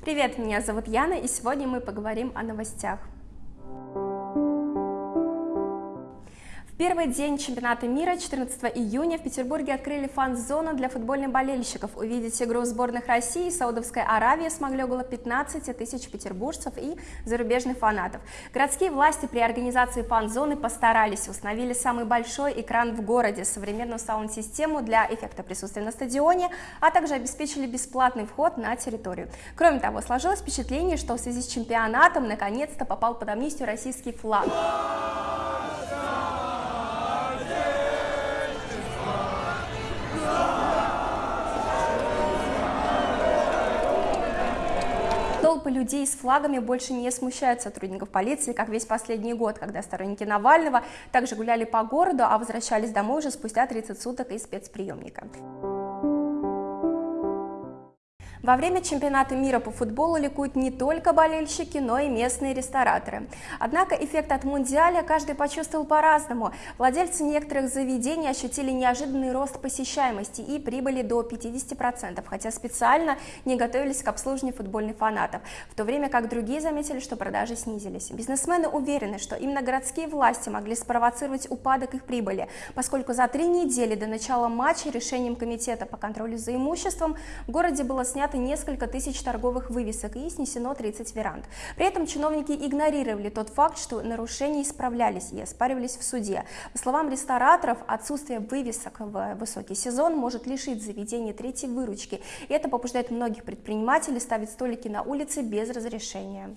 Привет, меня зовут Яна, и сегодня мы поговорим о новостях. Первый день чемпионата мира, 14 июня, в Петербурге открыли фан-зону для футбольных болельщиков. Увидеть игру сборных России и Саудовской Аравии смогли около 15 тысяч петербуржцев и зарубежных фанатов. Городские власти при организации фан-зоны постарались, установили самый большой экран в городе, современную саунд-систему для эффекта присутствия на стадионе, а также обеспечили бесплатный вход на территорию. Кроме того, сложилось впечатление, что в связи с чемпионатом наконец-то попал под амнистию российский флаг. Толпы людей с флагами больше не смущают сотрудников полиции, как весь последний год, когда сторонники Навального также гуляли по городу, а возвращались домой уже спустя 30 суток из спецприемника. Во время чемпионата мира по футболу ликуют не только болельщики, но и местные рестораторы. Однако эффект от мундиаля каждый почувствовал по-разному. Владельцы некоторых заведений ощутили неожиданный рост посещаемости и прибыли до 50%, хотя специально не готовились к обслуживанию футбольных фанатов, в то время как другие заметили, что продажи снизились. Бизнесмены уверены, что именно городские власти могли спровоцировать упадок их прибыли, поскольку за три недели до начала матча решением Комитета по контролю за имуществом в городе было снято снято несколько тысяч торговых вывесок и снесено 30 веранд. При этом чиновники игнорировали тот факт, что нарушения исправлялись и оспаривались в суде. По словам рестораторов, отсутствие вывесок в высокий сезон может лишить заведения третьей выручки. И это побуждает многих предпринимателей ставить столики на улице без разрешения.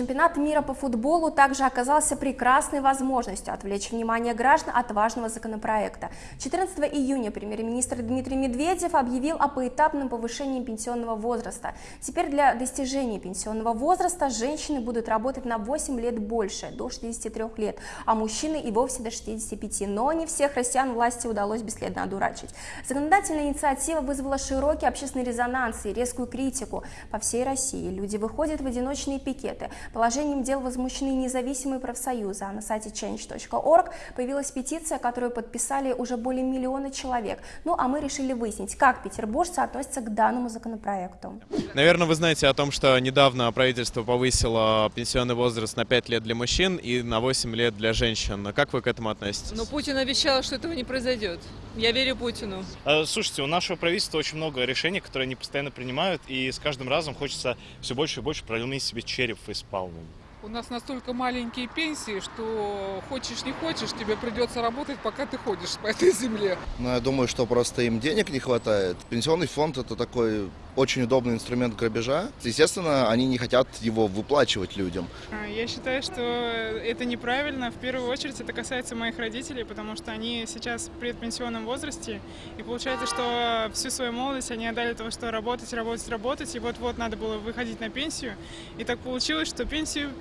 Чемпионат мира по футболу также оказался прекрасной возможностью отвлечь внимание граждан от важного законопроекта. 14 июня премьер-министр Дмитрий Медведев объявил о поэтапном повышении пенсионного возраста. Теперь для достижения пенсионного возраста женщины будут работать на 8 лет больше, до 63 лет, а мужчины и вовсе до 65. Но не всех россиян власти удалось бесследно одурачить. Законодательная инициатива вызвала широкий общественный резонанс и резкую критику по всей России. Люди выходят в одиночные пикеты, Положением дел возмущены независимые профсоюзы, а на сайте change.org появилась петиция, которую подписали уже более миллиона человек. Ну а мы решили выяснить, как петербуржцы относятся к данному законопроекту. Наверное, вы знаете о том, что недавно правительство повысило пенсионный возраст на 5 лет для мужчин и на 8 лет для женщин. Как вы к этому относитесь? Но Путин обещал, что этого не произойдет. Я верю Путину. А, слушайте, у нашего правительства очень много решений, которые они постоянно принимают, и с каждым разом хочется все больше и больше проломить себе череп из Paulo. У нас настолько маленькие пенсии, что хочешь не хочешь, тебе придется работать, пока ты ходишь по этой земле. Ну, я думаю, что просто им денег не хватает. Пенсионный фонд – это такой очень удобный инструмент грабежа. Естественно, они не хотят его выплачивать людям. А, я считаю, что это неправильно. В первую очередь это касается моих родителей, потому что они сейчас в предпенсионном возрасте. И получается, что всю свою молодость они отдали того, что работать, работать, работать. И вот-вот надо было выходить на пенсию. И так получилось, что пенсию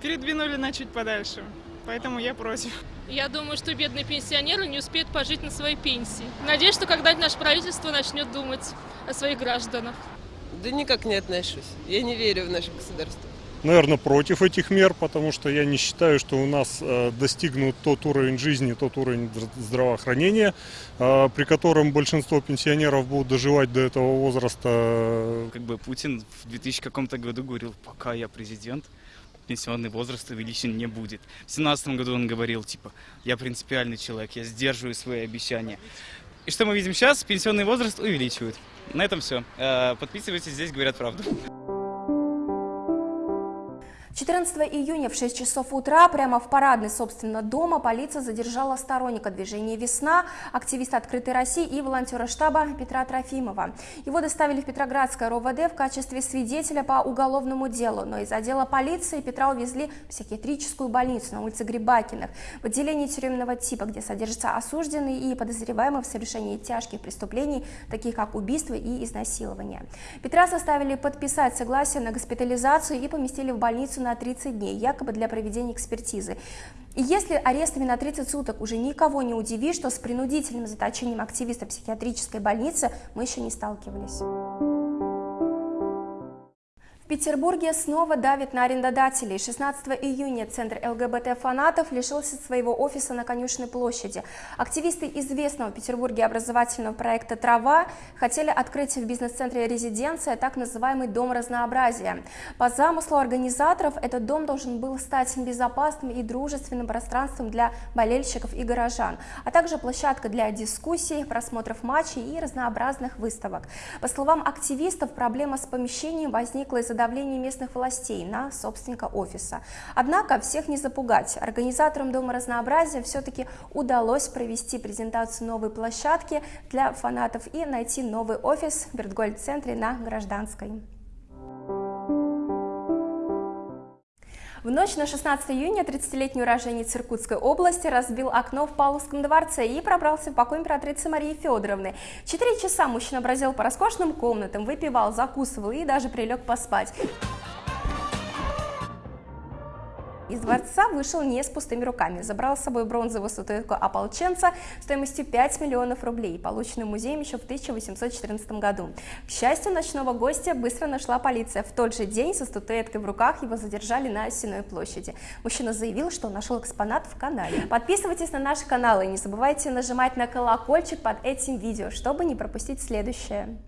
передвинули на чуть подальше. Поэтому я против. Я думаю, что бедные пенсионеры не успеют пожить на своей пенсии. Надеюсь, что когда-нибудь наше правительство начнет думать о своих гражданах. Да никак не отношусь. Я не верю в наше государство. Наверное, против этих мер, потому что я не считаю, что у нас э, достигнут тот уровень жизни, тот уровень здравоохранения, э, при котором большинство пенсионеров будут доживать до этого возраста. Как бы Путин в 2000 каком-то году говорил, пока я президент, пенсионный возраст увеличен не будет. В 2017 году он говорил, типа, я принципиальный человек, я сдерживаю свои обещания. И что мы видим сейчас? Пенсионный возраст увеличивают. На этом все. Э, подписывайтесь, здесь говорят правду. 14 июня в 6 часов утра прямо в парадной, собственно, дома полиция задержала сторонника движения «Весна», активиста «Открытой России» и волонтера штаба Петра Трофимова. Его доставили в Петроградское РОВД в качестве свидетеля по уголовному делу, но из отдела полиции Петра увезли в психиатрическую больницу на улице Грибакиных, в отделении тюремного типа, где содержатся осужденные и подозреваемые в совершении тяжких преступлений, таких как убийство и изнасилование. Петра составили подписать согласие на госпитализацию и поместили в больницу на на 30 дней, якобы для проведения экспертизы. И если арестами на 30 суток уже никого не удивишь, то с принудительным заточением активиста психиатрической больницы мы еще не сталкивались. Петербурге снова давит на арендодателей. 16 июня Центр ЛГБТ-фанатов лишился своего офиса на Конюшной площади. Активисты известного в Петербурге образовательного проекта «Трава» хотели открыть в бизнес-центре «Резиденция» так называемый «Дом разнообразия». По замыслу организаторов этот дом должен был стать безопасным и дружественным пространством для болельщиков и горожан, а также площадка для дискуссий, просмотров матчей и разнообразных выставок. По словам активистов, проблема с помещением возникла из-за давление местных властей на собственника офиса. Однако всех не запугать. Организаторам Дома разнообразия все-таки удалось провести презентацию новой площадки для фанатов и найти новый офис в Бертгольд-центре на Гражданской. В ночь на 16 июня 30-летний уроженец Иркутской области разбил окно в Павловском дворце и пробрался в покой императрицы Марии Федоровны. Четыре часа мужчина бродил по роскошным комнатам, выпивал, закусывал и даже прилег поспать. Из дворца вышел не с пустыми руками, забрал с собой бронзовую статуэтку ополченца стоимостью 5 миллионов рублей, полученную музеем еще в 1814 году. К счастью, ночного гостя быстро нашла полиция. В тот же день со статуэткой в руках его задержали на Осиной площади. Мужчина заявил, что нашел экспонат в канале. Подписывайтесь на наш канал и не забывайте нажимать на колокольчик под этим видео, чтобы не пропустить следующее.